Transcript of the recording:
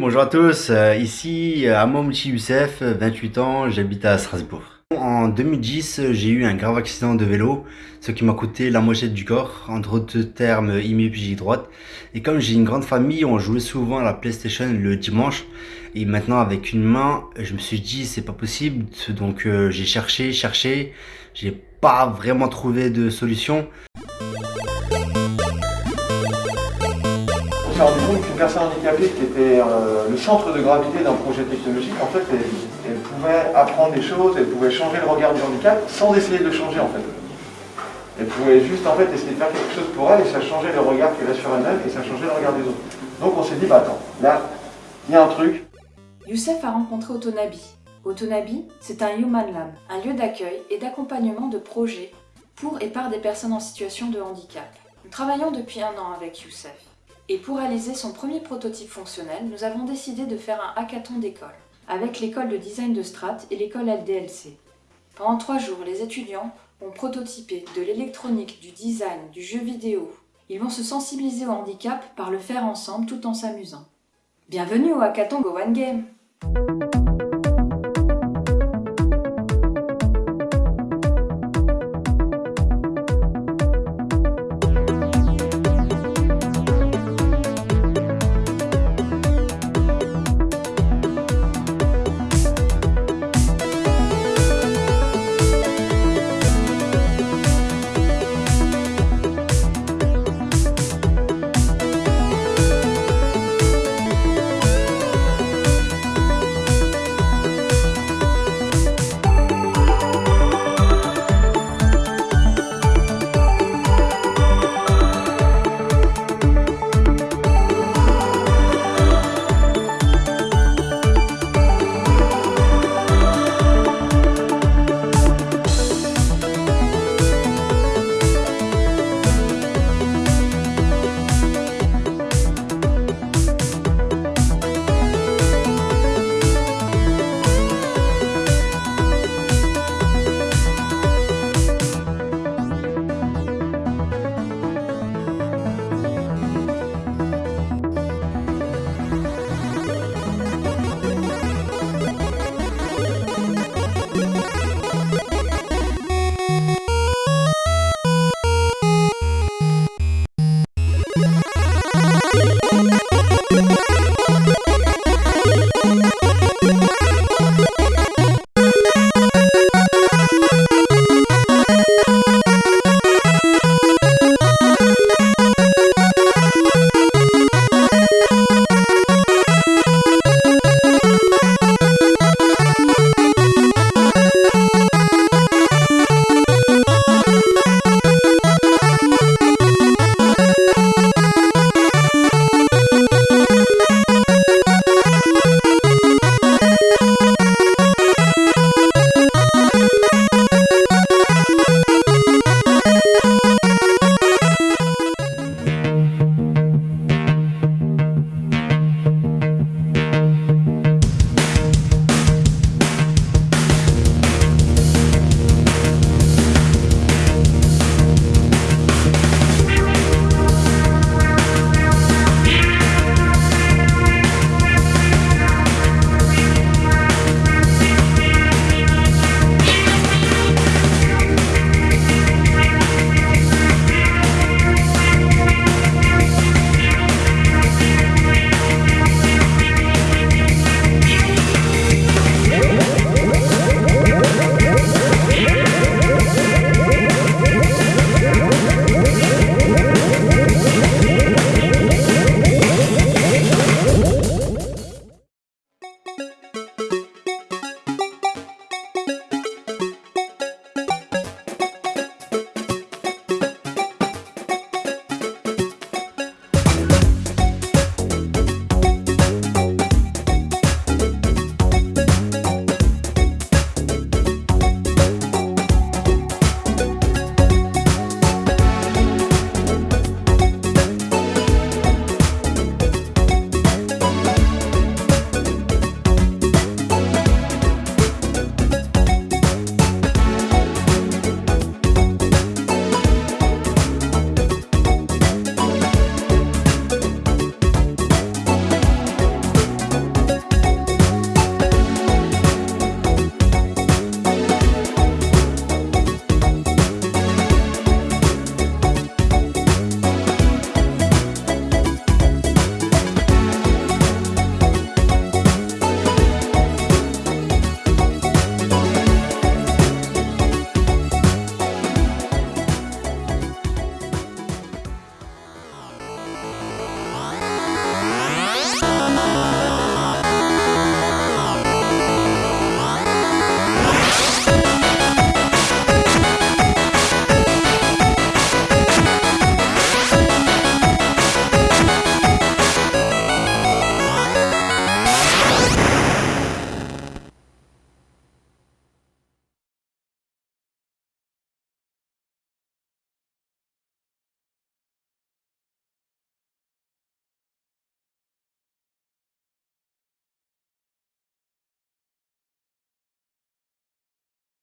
Bonjour à tous, euh, ici euh, Amomchi Youssef, 28 ans, j'habite à Strasbourg. En 2010, j'ai eu un grave accident de vélo, ce qui m'a coûté la moitié du corps, entre autres termes hémiplégie droite. Et comme j'ai une grande famille, on jouait souvent à la PlayStation le dimanche. Et maintenant avec une main, je me suis dit c'est pas possible, donc euh, j'ai cherché, cherché, j'ai pas vraiment trouvé de solution. S'est rendu compte qu'une personne handicapée qui était euh, le centre de gravité d'un projet technologique, en fait, elle, pouvait apprendre des choses, elle pouvait changer le regard du handicap sans essayer de le changer en fait. Elle pouvait juste en fait essayer de faire quelque chose pour elle et ça changeait le regard qu'elle a sur elle-même et ça changeait le regard des autres. Donc on s'est dit, bah attends, là, il y a un truc. Youssef a rencontré Autonabi. Autonabi, c'est un Human Lab, un lieu d'accueil et d'accompagnement de projets pour et par des personnes en situation de handicap. Nous travaillons depuis un an avec Youssef. Et pour réaliser son premier prototype fonctionnel, nous avons décidé de faire un hackathon d'école, avec l'école de design de Strat et l'école LDLC. Pendant trois jours, les étudiants ont prototypé de l'électronique, du design, du jeu vidéo. Ils vont se sensibiliser au handicap par le faire ensemble tout en s'amusant. Bienvenue au hackathon Go One Game